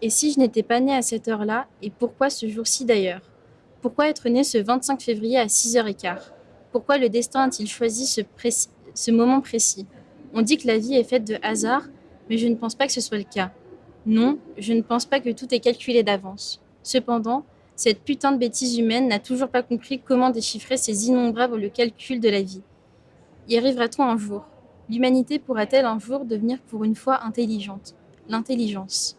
Et si je n'étais pas née à cette heure-là, et pourquoi ce jour-ci d'ailleurs? Pourquoi être née ce 25 février à 6h15 Pourquoi le destin a-t-il choisi ce, moment précis? On dit que la vie est faite de hasard, mais je ne pense pas que ce soit le cas. Non, je ne pense pas que tout est calculé d'avance. Cependant, cette putain de bêtise humaine n'a toujours pas compris comment déchiffrer ces innombrables calculs de la vie. Y arrivera-t-on un jour? L'humanité pourra-t-elle un jour devenir pour une fois intelligente? L'intelligence.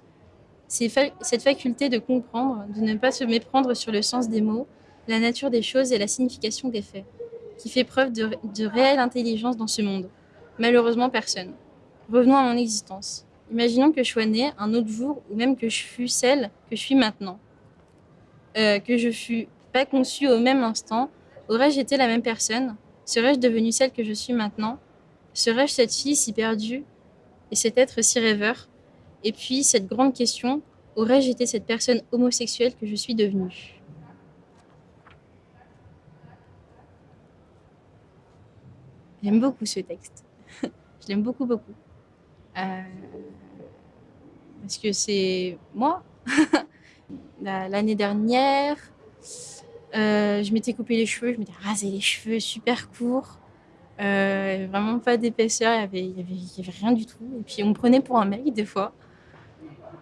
Cette faculté de comprendre, de ne pas se méprendre sur le sens des mots, la nature des choses et la signification des faits, qui fait preuve de, de réelle intelligence dans ce monde. Malheureusement, personne. Revenons à mon existence. Imaginons que je sois née un autre jour, ou même que je fus celle que je suis maintenant. Euh, que je fus pas conçue au même instant, aurais-je été la même personne? Serais-je devenue celle que je suis maintenant? Serais-je cette fille si perdue et cet être si rêveur? Et puis, cette grande question, aurais-je été cette personne homosexuelle que je suis devenue? J'aime beaucoup ce texte. je l'aime beaucoup, beaucoup. Euh, parce que c'est moi. La- L'année dernière, euh, je m'étais coupé les cheveux, je m'étais rasé les cheveux super courts. Euh, vraiment pas d'épaisseur, il y avait, il y avait, avait rien du tout. Et puis on me prenait pour un mec des fois.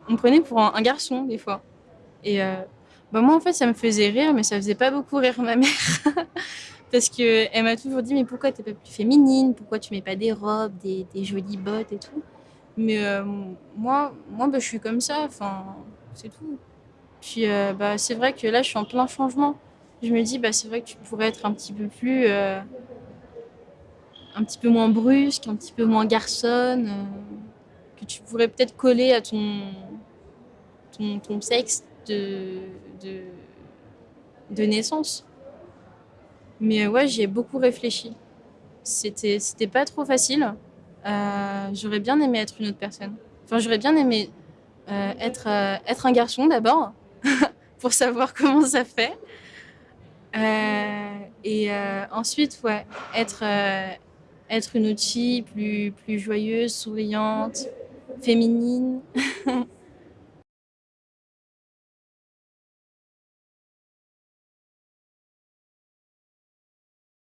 On me prenait pour un, garçon des fois. Et euh, bah moi en fait ça me faisait rire, mais ça faisait pas beaucoup rire ma mère. Parce que elle m'a toujours dit mais pourquoi t'es pas plus féminine? Pourquoi tu mets pas des robes, des, jolies bottes et tout? Mais euh, moi, moi bah, je suis comme ça, enfin c'est tout. Puis euh, bah, c'est vrai que là je suis en plein changement. Je me dis bah c'est vrai que tu pourrais être un petit peu plus... un petit peu moins brusque, un petit peu moins garçonne, que tu pourrais peut-être coller à ton, ton, sexe de, de, naissance. Mais euh, ouais, j'y ai beaucoup réfléchi. C'était, pas trop facile. Euh, j'aurais bien aimé être une autre personne. Enfin, j'aurais bien aimé euh, être, être un garçon d'abord, pour savoir comment ça fait. Et ensuite, ouais, être, être une autre fille plus, plus joyeuse, souriante, féminine.